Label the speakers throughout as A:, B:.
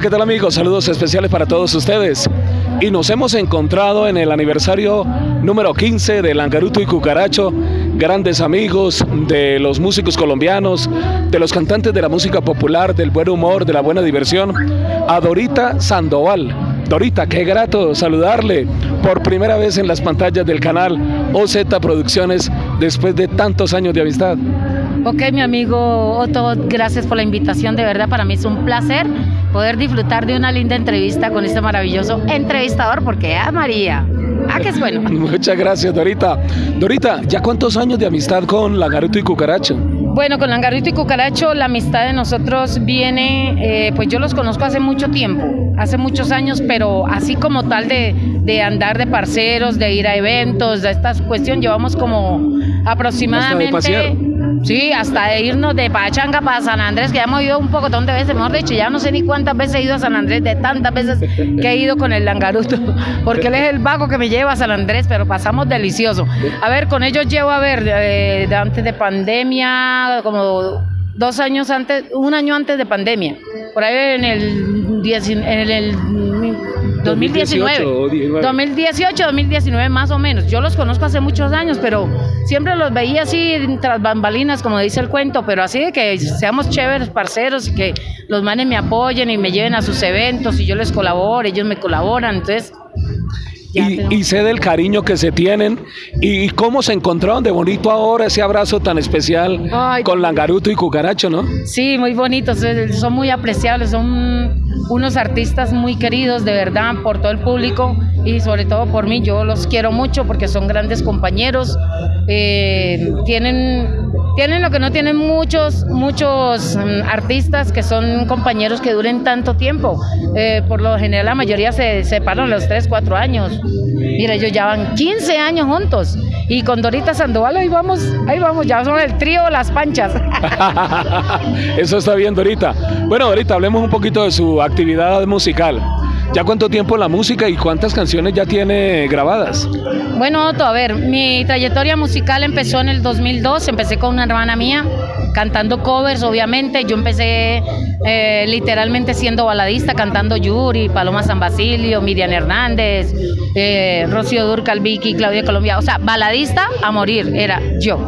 A: ¿qué tal amigos? Saludos especiales para todos ustedes. Y nos hemos encontrado en el aniversario número 15 de Langaruto y Cucaracho, grandes amigos de los músicos colombianos, de los cantantes de la música popular, del buen humor, de la buena diversión, a Dorita Sandoval. Dorita, qué grato saludarle por primera vez en las pantallas del canal OZ Producciones después de tantos años de amistad.
B: Ok, mi amigo Otto, gracias por la invitación. De verdad, para mí es un placer poder disfrutar de una linda entrevista con este maravilloso entrevistador, porque ah, María, ah, que es bueno.
A: Muchas gracias, Dorita. Dorita, ¿ya cuántos años de amistad con Langaruto y Cucaracho?
B: Bueno, con Langarito y Cucaracho la amistad de nosotros viene, eh, pues yo los conozco hace mucho tiempo, hace muchos años, pero así como tal de, de andar de parceros, de ir a eventos, de esta cuestión, llevamos como aproximadamente... Sí, hasta de irnos de Pachanga para San Andrés, que ya hemos ido un poco de veces, mejor dicho, ya no sé ni cuántas veces he ido a San Andrés, de tantas veces que he ido con el langaruto, porque él es el vago que me lleva a San Andrés, pero pasamos delicioso. A ver, con ellos llevo, a ver, eh, de antes de pandemia, como dos años antes, un año antes de pandemia, por ahí en el, en el 2019. 2018, 2019 más o menos. Yo los conozco hace muchos años, pero siempre los veía así tras bambalinas, como dice el cuento, pero así de que seamos chéveres, parceros, y que los manes me apoyen y me lleven a sus eventos y yo les colaboro, ellos me colaboran, entonces
A: y, sé del cariño que se tienen y, cómo se encontraron de bonito ahora ese abrazo tan especial con Langaruto y Cucaracho, ¿no?
B: Sí, muy bonitos, eh, son muy apreciables, son unos artistas muy queridos de verdad por todo el público y sobre todo por mí. Yo los quiero mucho porque son grandes compañeros, eh, tienen tienen lo que no tienen muchos, muchos mm, artistas que son compañeros que duren tanto tiempo. Eh, por lo general la mayoría se separan los 3, 4 años. Mira, ellos ya van 15 años juntos. Y con Dorita Sandoval ahí vamos, ahí vamos, ya son el trío Las Panchas.
A: Eso está bien, Dorita. Bueno, Dorita, hablemos un poquito de su actividad musical. ¿Ya cuánto tiempo la música y cuántas canciones ya tiene grabadas?
B: Bueno, Otto, a ver, mi trayectoria musical empezó en el 2002, empecé con una hermana mía cantando covers, obviamente. Yo empecé eh, literalmente siendo baladista, cantando Yuri, Paloma San Basilio, Miriam Hernández, eh, Rocío Durcal, Vicky, Claudia Colombia. O sea, baladista a morir era yo.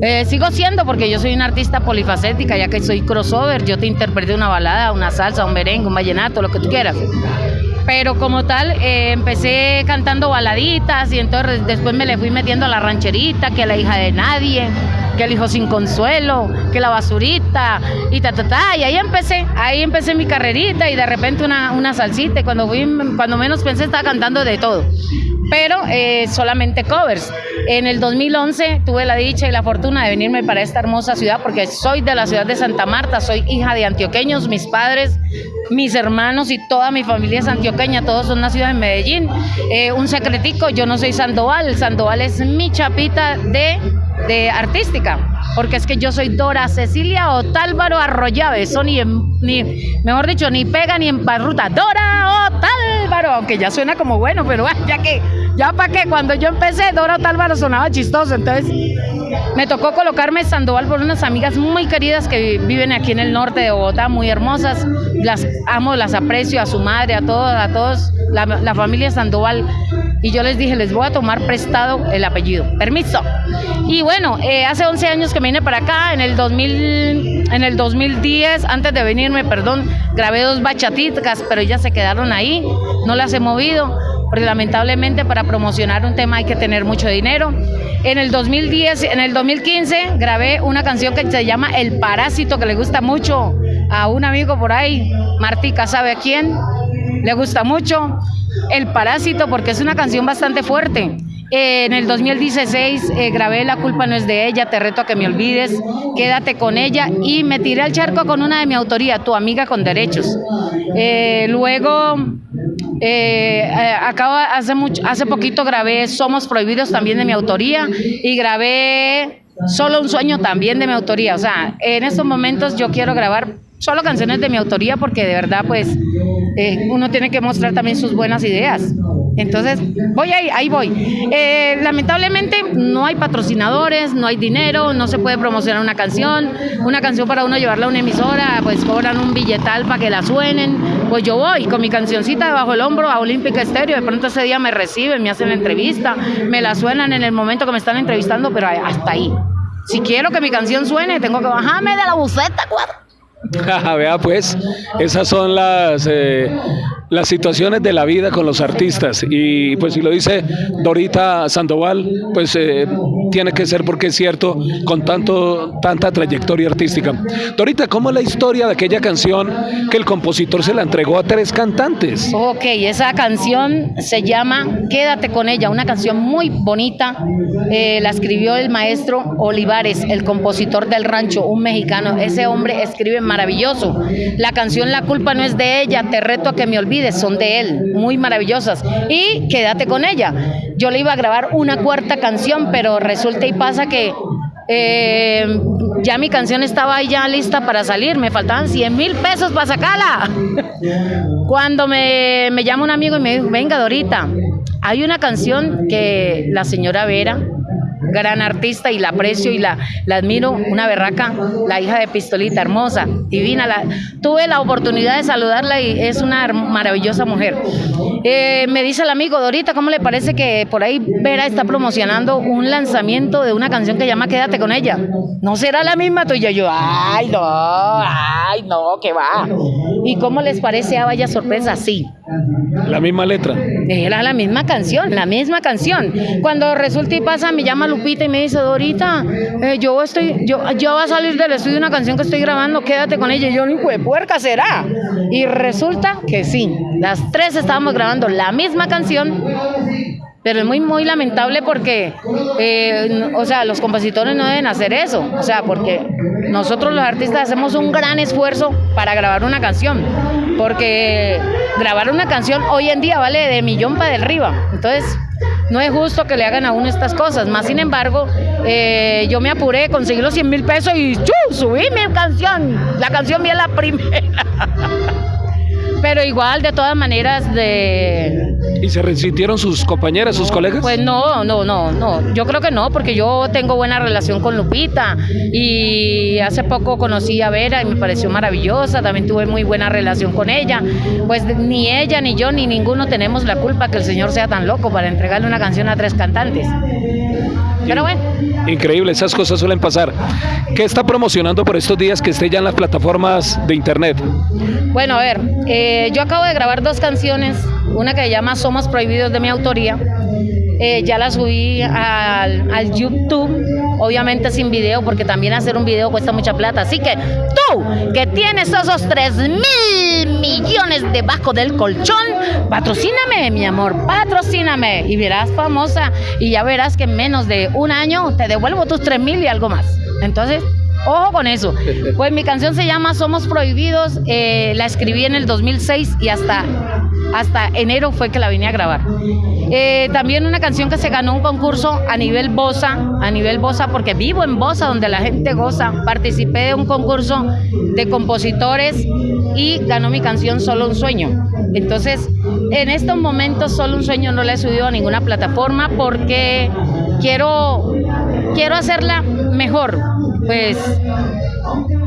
B: Eh, sigo siendo porque yo soy una artista polifacética, ya que soy crossover. Yo te interpreté una balada, una salsa, un merengue, un vallenato, lo que tú quieras pero como tal eh, empecé cantando baladitas y entonces después me le fui metiendo a la rancherita, que la hija de nadie, que el hijo sin consuelo, que la basurita y ta ta ta y ahí empecé, ahí empecé mi carrerita y de repente una, una salsita y cuando fui, cuando menos pensé estaba cantando de todo pero eh, solamente covers. En el 2011 tuve la dicha y la fortuna de venirme para esta hermosa ciudad porque soy de la ciudad de Santa Marta, soy hija de antioqueños, mis padres, mis hermanos y toda mi familia es antioqueña, todos son nacidos en Medellín. Eh, un secretico, yo no soy Sandoval, Sandoval es mi chapita de, de artística, porque es que yo soy Dora Cecilia Otálvaro Arroyave, eso ni, ni, mejor dicho, ni pega ni en parruta, Dora Otálvaro, aunque ya suena como bueno, pero ya que ya para qué, cuando yo empecé, Dora Otálvaro sonaba chistoso, entonces me tocó colocarme Sandoval por unas amigas muy queridas que viven aquí en el norte de Bogotá, muy hermosas, las amo, las aprecio, a su madre, a todos, a todos, la, familia Sandoval, y yo les dije, les voy a tomar prestado el apellido, permiso. Y bueno, eh, hace 11 años que vine para acá, en el 2000, en el 2010, antes de venirme, perdón, grabé dos bachatitas, pero ellas se quedaron ahí, no las he movido porque lamentablemente para promocionar un tema hay que tener mucho dinero. En el 2010, en el 2015 grabé una canción que se llama El Parásito, que le gusta mucho a un amigo por ahí, Martica, ¿sabe a quién? Le gusta mucho El Parásito porque es una canción bastante fuerte. en el 2016 eh, grabé La culpa no es de ella, Te reto a que me olvides, Quédate con ella y me tiré al charco con una de mi autoría, Tu amiga con derechos. Eh, luego eh, eh, acabo, hace, mucho, hace poquito grabé Somos Prohibidos también de mi autoría y grabé Solo un sueño también de mi autoría. O sea, en estos momentos yo quiero grabar solo canciones de mi autoría porque de verdad pues eh, uno tiene que mostrar también sus buenas ideas. Entonces, voy ahí, ahí voy. Lamentablemente no hay patrocinadores, no hay dinero, no se puede promocionar una canción. Una canción para uno llevarla a una emisora, pues cobran un billetal para que la suenen pues yo voy con mi cancioncita debajo del hombro a Olímpica Estéreo. De pronto ese día me reciben, me hacen la entrevista, me la suenan en el momento que me están entrevistando, pero hasta ahí. Si quiero que mi canción suene, tengo que bajarme de la buceta, cuadro.
A: Vea pues, esas son las eh, las situaciones de la vida con los artistas y pues si lo dice Dorita Sandoval, pues eh, tiene que ser porque es cierto con tanto tanta trayectoria artística. Dorita, ¿cómo es la historia de aquella canción que el compositor se la entregó a tres cantantes?
B: Ok, esa canción se llama Quédate con ella, una canción muy bonita. Eh, la escribió el maestro Olivares, el compositor del rancho, un mexicano. Ese hombre escribe maravilloso. La canción La culpa no es de ella, te reto a que me olvides son de él, muy maravillosas. Y quédate con ella. Yo le iba a grabar una cuarta canción, pero resulta y pasa que eh, ya mi canción estaba ya lista para salir, me faltaban 100 mil pesos para sacarla. Cuando me, me llama un amigo y me dijo, venga Dorita, hay una canción que la señora Vera gran artista y la aprecio y la, la admiro, una berraca, la hija de Pistolita, hermosa, divina. La, tuve la oportunidad de saludarla y es una maravillosa mujer. Eh, me dice el amigo, Dorita, ¿cómo le parece que por ahí Vera está promocionando un lanzamiento de una canción que llama Quédate con ella? ¿No será la misma tuya? Yo, ay, no, ay, no, que va. ¿Y cómo les parece a Vaya Sorpresa? Sí.
A: La misma letra.
B: Era la misma canción, la misma canción. Cuando resulta y pasa, me llama Lupita y me dice, Dorita, eh, yo estoy, yo, yo va a salir del estudio una canción que estoy grabando, quédate con ella. Y yo, ni de puerca será. Y resulta que sí, las tres estábamos grabando la misma canción, pero es muy, muy lamentable porque, eh, o sea, los compositores no deben hacer eso. O sea, porque nosotros los artistas hacemos un gran esfuerzo para grabar una canción. Porque grabar una canción hoy en día vale de millón para del arriba. Entonces, no es justo que le hagan a uno estas cosas. Más sin embargo, eh, yo me apuré, conseguí los 100 mil pesos y subí mi canción. La canción vi la primera. Pero igual, de todas maneras, de...
A: ¿Y se resintieron sus compañeras, sus colegas?
B: Pues no, no, no, no. Yo creo que no, porque yo tengo buena relación con Lupita y hace poco conocí a Vera y me pareció maravillosa, también tuve muy buena relación con ella. Pues ni ella, ni yo, ni ninguno tenemos la culpa que el Señor sea tan loco para entregarle una canción a tres cantantes. Pero bueno.
A: Increíble, esas cosas suelen pasar. ¿Qué está promocionando por estos días que esté ya en las plataformas de internet?
B: Bueno, a ver, eh, yo acabo de grabar dos canciones, una que se llama Somos Prohibidos de mi autoría. Eh, ya la subí al, al, YouTube, obviamente sin video, porque también hacer un video cuesta mucha plata. Así que tú, que tienes esos 3 mil millones debajo del colchón, patrocíname, mi amor, patrocíname. Y verás famosa, y ya verás que en menos de un año te devuelvo tus 3 mil y algo más. Entonces, Ojo con eso. Pues mi canción se llama Somos Prohibidos. Eh, la escribí en el 2006 y hasta, hasta enero fue que la vine a grabar. Eh, también una canción que se ganó un concurso a nivel Bosa, a nivel Bosa, porque vivo en Bosa, donde la gente goza. Participé de un concurso de compositores y ganó mi canción Solo un Sueño. Entonces, en estos momentos Solo un Sueño no la he subido a ninguna plataforma porque quiero, quiero hacerla mejor pues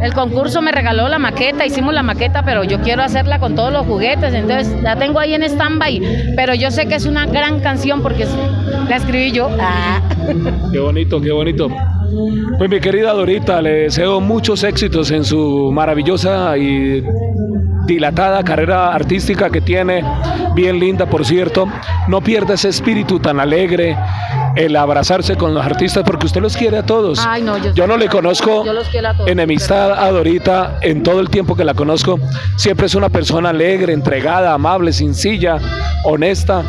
B: el concurso me regaló la maqueta, hicimos la maqueta, pero yo quiero hacerla con todos los juguetes, entonces la tengo ahí en stand-by, pero yo sé que es una gran canción porque la escribí yo. Ah.
A: Qué bonito, qué bonito. Pues mi querida Dorita, le deseo muchos éxitos en su maravillosa y dilatada carrera artística que tiene, bien linda por cierto. No pierda ese espíritu tan alegre, el abrazarse con los artistas, porque usted los quiere a todos. yo, no le conozco enemistad a Dorita en todo el tiempo que la conozco. Siempre es una persona alegre, entregada, amable, sencilla, honesta.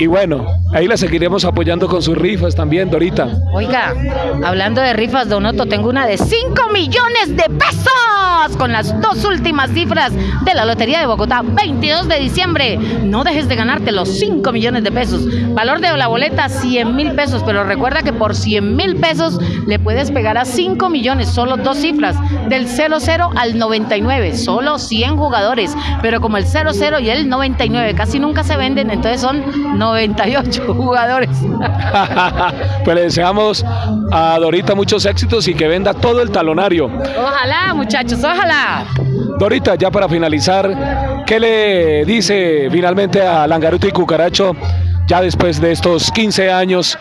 A: Y bueno, ahí la seguiremos apoyando con sus rifas también, Dorita.
B: Oiga, hablando de rifas, Donoto, tengo una de 5 millones de pesos con las dos últimas cifras de la Lotería de Bogotá, 22 de diciembre. No dejes de ganarte los 5 millones de pesos. Valor de la boleta, 100 mil pesos, pero recuerda que por 100 mil pesos le puedes pegar a 5 millones, solo dos cifras, del 00 al 99, solo 100 jugadores, pero como el 00 y el 99 casi nunca se venden, entonces son 98 jugadores.
A: pues le deseamos a Dorita muchos éxitos y que venda todo el talonario.
B: Ojalá, muchachos, ojalá.
A: Dorita, ya para finalizar, ¿Qué le dice finalmente a Langaruto y Cucaracho ya después de estos 15 años?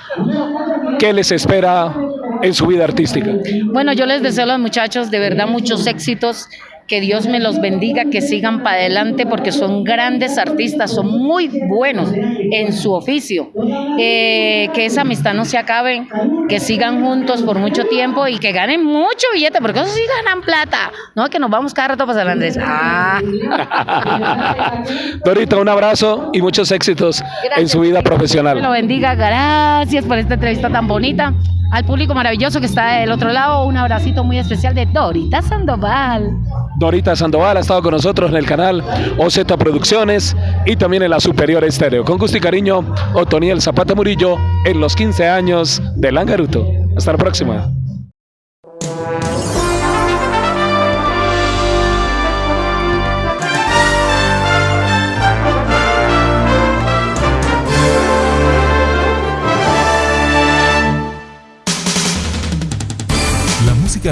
A: ¿Qué les espera en su vida artística?
B: Bueno, yo les deseo a los muchachos de verdad muchos éxitos que Dios me los bendiga, que sigan para adelante porque son grandes artistas, son muy buenos en su oficio. Eh, que esa amistad no se acabe, que sigan juntos por mucho tiempo y que ganen mucho billete, porque eso sí ganan plata. No, que nos vamos cada rato para San Andrés. Ah.
A: Dorita, un abrazo y muchos éxitos en su vida profesional.
B: Me lo bendiga, gracias por esta entrevista tan bonita. Al público maravilloso que está del otro lado, un abracito muy especial de Dorita Sandoval.
A: Dorita Sandoval ha estado con nosotros en el canal OZ Producciones y también en la Superior Estéreo. Con gusto y cariño, Otoniel Zapata Murillo en los 15 años de Langaruto. Hasta la próxima.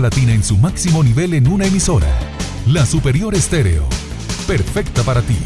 C: Latina en su máximo nivel en una emisora. La Superior Estéreo. Perfecta para ti.